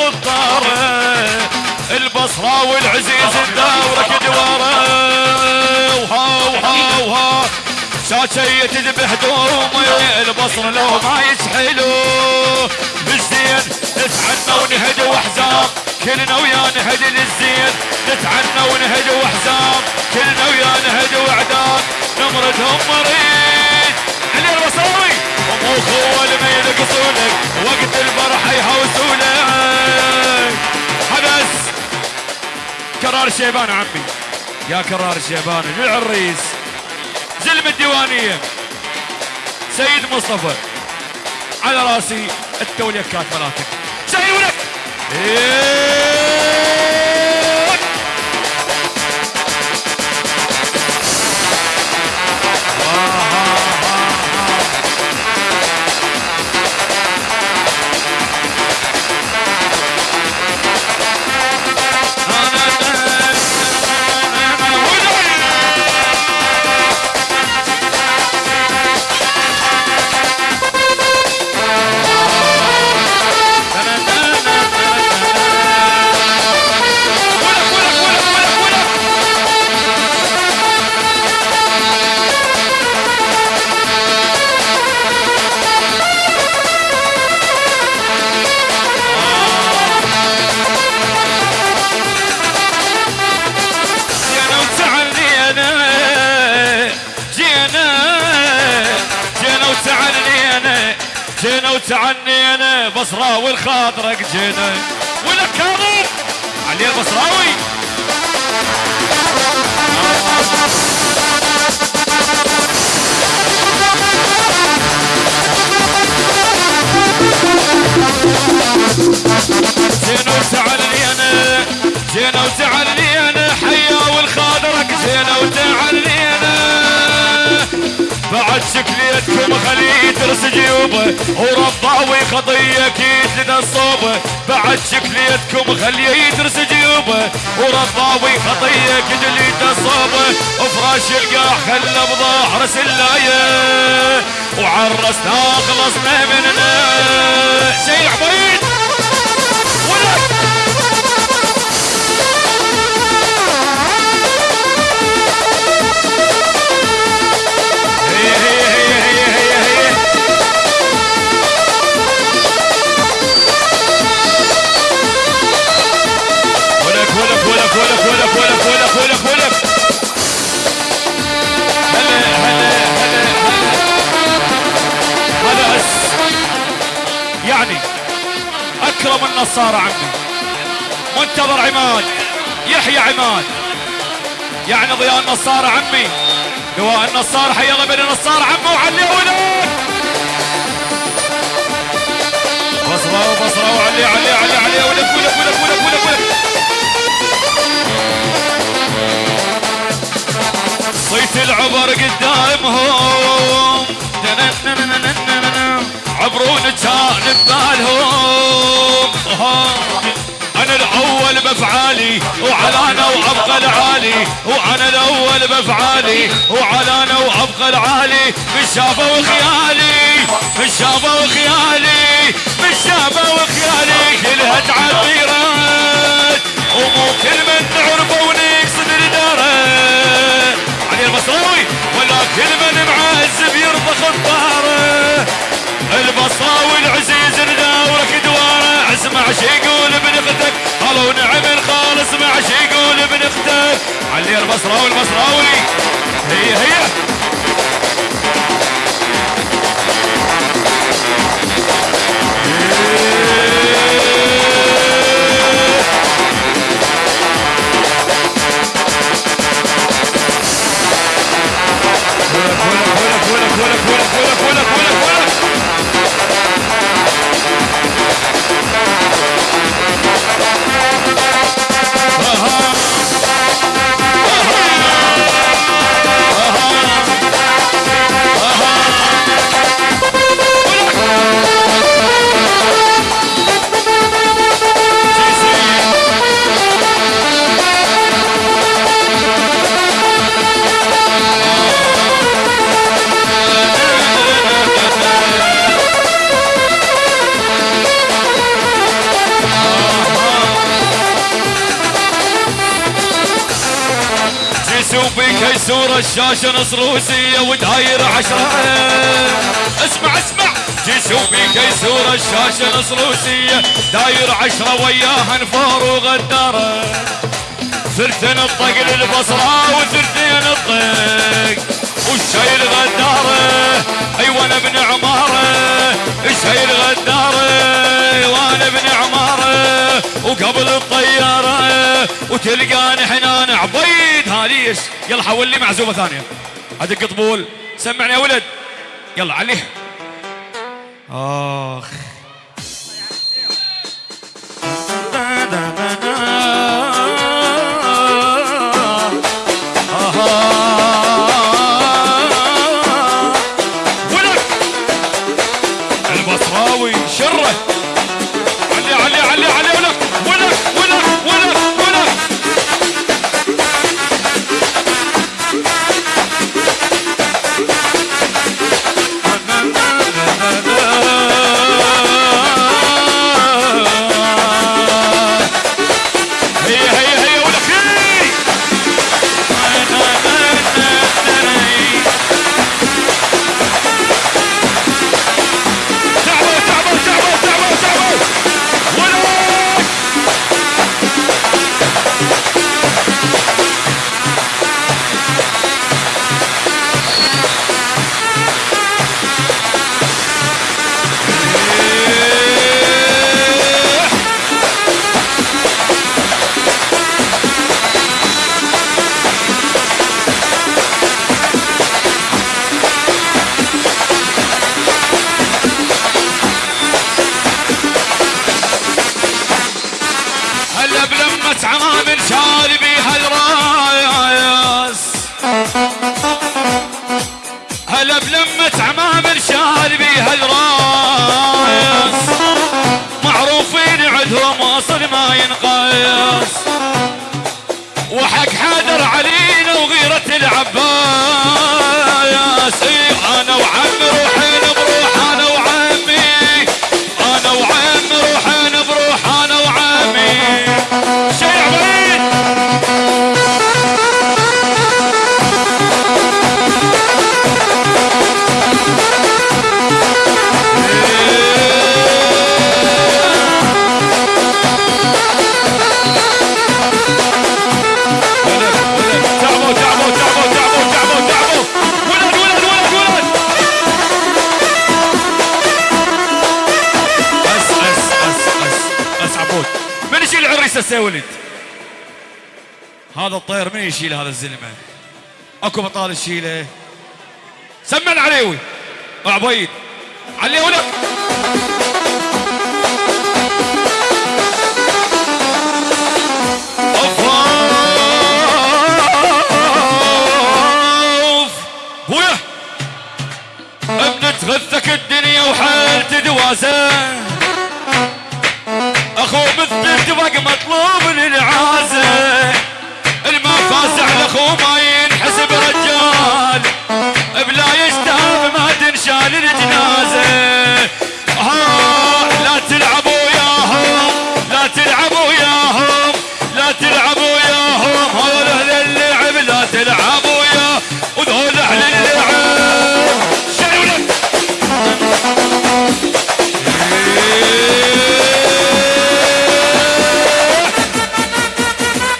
الخطارة البصرة والعزيز الدورك دوارة. وها وها وها. شاشية تذبح دومي البصر لو ما يسحلو بالزين نتعنى ونهد وحزام كلنا ويا نهد للزين. نتعنى ونهد وحزام كلنا ويا نهد واعداد نمردهم مريض. علي البصراوي ومو خوة اللي ما ينقصولك وقت الفرح يهوسولك كرار الشيبان عمي. يا كرار الشيبان للعريس زلم الديوانية. سيد مصطفى على راسي التوليكات ملاتك سيد ولك جينا وتعنينا بصراوي الخاطرك جينا. ولا كاظم؟ علي البصراوي. جينا وتعلينا جينا وتعلينا حيا والخاطرك جينا وتعلينا بعد شكليتكم خليه جيوبه ورباوي خطيه أكيد لنا الصوبة. بعد شكليتكم خليه يدرس جيوبه. ورباوي خطيه أكيد لنا الصوبة. وفراش القاع خلى بظهر سلاية. وعرسنا خلصنا مننا. شيء عبيد! النصارى عمي منتظر عماد يحيى عماد. يعني ضياء النصارى عمي. لواء النصار حي الله بين النصار عمه وعلي ولك بصرة وبصرة وعلي علي علي علي ولك ولك ولك ولك ولك ولك صيت العبر قدامهم. عبرون كان ببالهم أنا الأول بأفعالي وعلانا وأبقى العالي. وأنا الأول بأفعالي وعلانا وأبقى العالي. من شافه وخيالي من شافه وخيالي من شافه وخيالي. خالص مع شي يقول ابن أختك علي البصراوي البصراوي هي هي. كيسور الشاشة نص روسية وداير عشرة. اسمع اسمع. جسومي كيسور الشاشة نص روسية داير عشرة وياها نفار وغدارة ثلثين الطق للبصرة وثلثين الطق والشيل غدارة اي وأنا ابن عمارة الشيل غدارة وأنا ابن عمارة وقبل الطيارة. وتلقاني حنان عبيد. هاليش يلا حول لي معزومة ثانية. ادق طبول سمعني يا ولد. يلا عليه آخ. عمامل شاربي هالرايس هلا بلمة عمامل شاربي هالرايس معروفين عندهم أصل ما ينقاس وحق حادر علينا وغيرة العباس. إيه أنا وعمي روحين ولد. هذا الطير من يشيل هذا الزلمة؟ أكو بطال يشيله سمع العليوي عبيد. ولد أوف. بويا. غثك الدنيا وحالت دواسة